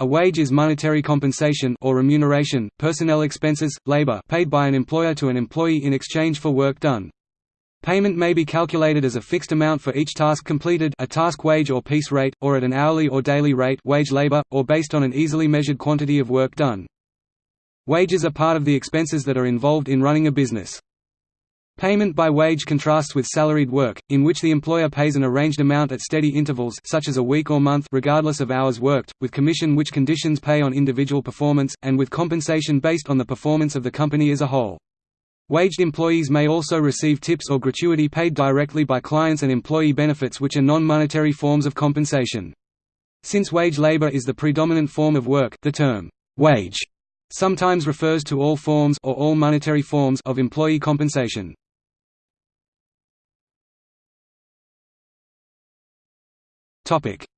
A wage is monetary compensation or remuneration, personnel expenses, labor paid by an employer to an employee in exchange for work done. Payment may be calculated as a fixed amount for each task completed a task wage or piece rate, or at an hourly or daily rate wage labor, or based on an easily measured quantity of work done. Wages are part of the expenses that are involved in running a business. Payment by wage contrasts with salaried work, in which the employer pays an arranged amount at steady intervals such as a week or month regardless of hours worked, with commission which conditions pay on individual performance, and with compensation based on the performance of the company as a whole. Waged employees may also receive tips or gratuity paid directly by clients and employee benefits which are non-monetary forms of compensation. Since wage labor is the predominant form of work, the term, wage, sometimes refers to all forms or all monetary forms of employee compensation.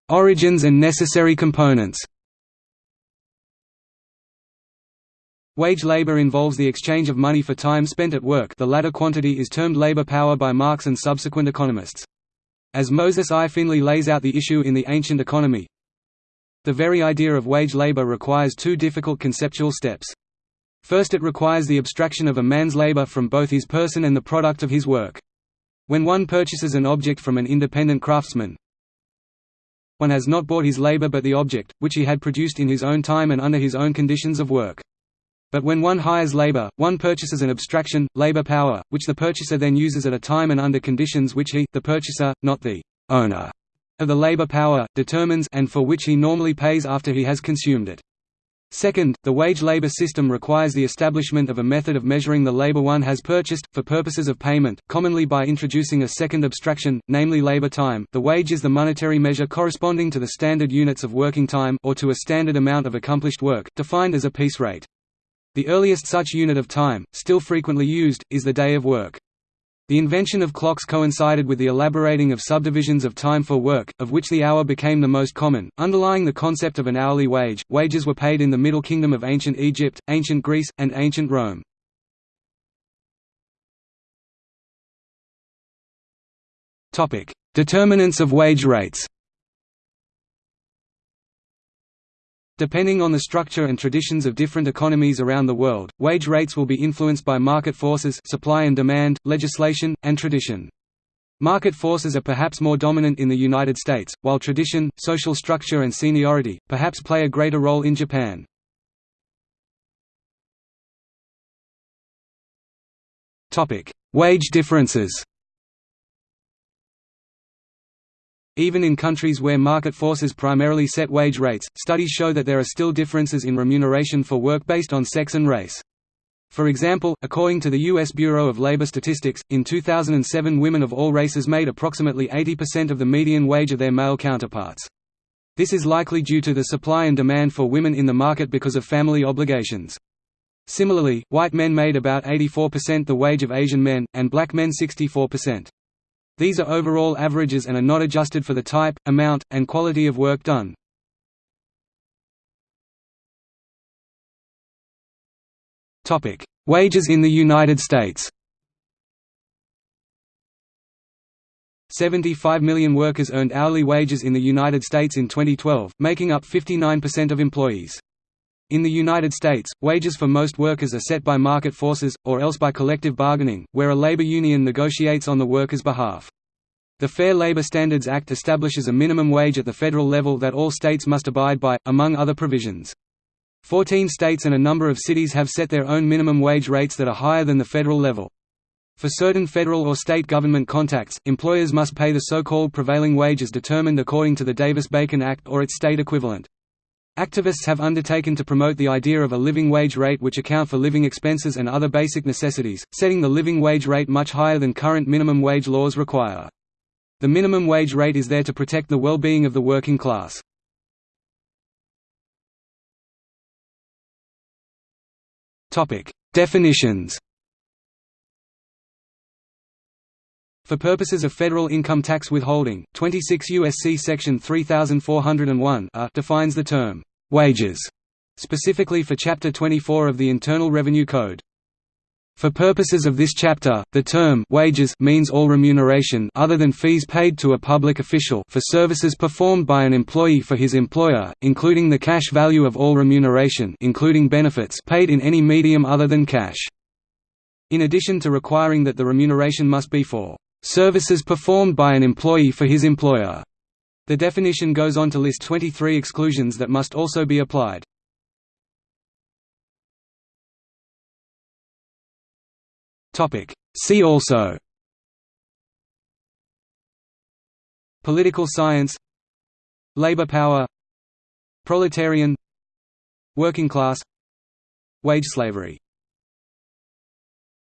Origins and necessary components Wage labor involves the exchange of money for time spent at work the latter quantity is termed labor power by Marx and subsequent economists. As Moses I. Finley lays out the issue in The Ancient Economy, the very idea of wage labor requires two difficult conceptual steps. First it requires the abstraction of a man's labor from both his person and the product of his work. When one purchases an object from an independent craftsman, one has not bought his labor but the object, which he had produced in his own time and under his own conditions of work. But when one hires labor, one purchases an abstraction, labor power, which the purchaser then uses at a time and under conditions which he, the purchaser, not the owner of the labor power, determines and for which he normally pays after he has consumed it. Second, the wage labor system requires the establishment of a method of measuring the labor one has purchased, for purposes of payment, commonly by introducing a second abstraction, namely labor time the wage is the monetary measure corresponding to the standard units of working time or to a standard amount of accomplished work, defined as a piece rate. The earliest such unit of time, still frequently used, is the day of work. The invention of clocks coincided with the elaborating of subdivisions of time for work, of which the hour became the most common. Underlying the concept of an hourly wage, wages were paid in the Middle Kingdom of ancient Egypt, ancient Greece, and ancient Rome. Topic: Determinants of wage rates. Depending on the structure and traditions of different economies around the world, wage rates will be influenced by market forces supply and demand, legislation, and tradition. Market forces are perhaps more dominant in the United States, while tradition, social structure and seniority, perhaps play a greater role in Japan. Wage differences Even in countries where market forces primarily set wage rates, studies show that there are still differences in remuneration for work based on sex and race. For example, according to the U.S. Bureau of Labor Statistics, in 2007 women of all races made approximately 80% of the median wage of their male counterparts. This is likely due to the supply and demand for women in the market because of family obligations. Similarly, white men made about 84% the wage of Asian men, and black men 64%. These are overall averages and are not adjusted for the type, amount, and quality of work done. Wages in the United States 75 million workers earned hourly wages in the United States in 2012, making up 59% of employees. In the United States, wages for most workers are set by market forces, or else by collective bargaining, where a labor union negotiates on the workers' behalf. The Fair Labor Standards Act establishes a minimum wage at the federal level that all states must abide by, among other provisions. Fourteen states and a number of cities have set their own minimum wage rates that are higher than the federal level. For certain federal or state government contacts, employers must pay the so-called prevailing wage as determined according to the Davis-Bacon Act or its state equivalent. Activists have undertaken to promote the idea of a living wage rate which account for living expenses and other basic necessities, setting the living wage rate much higher than current minimum wage laws require. The minimum wage rate is there to protect the well-being of the working class. Definitions For purposes of federal income tax withholding, 26 U.S.C. Section 3401 defines the term, "'wages' specifically for Chapter 24 of the Internal Revenue Code. For purposes of this chapter, the term wages means all remuneration other than fees paid to a public official for services performed by an employee for his employer, including the cash value of all remuneration including benefits paid in any medium other than cash. In addition to requiring that the remuneration must be for services performed by an employee for his employer, the definition goes on to list 23 exclusions that must also be applied. See also. Political science. Labor power. Proletarian. Working class. Wage slavery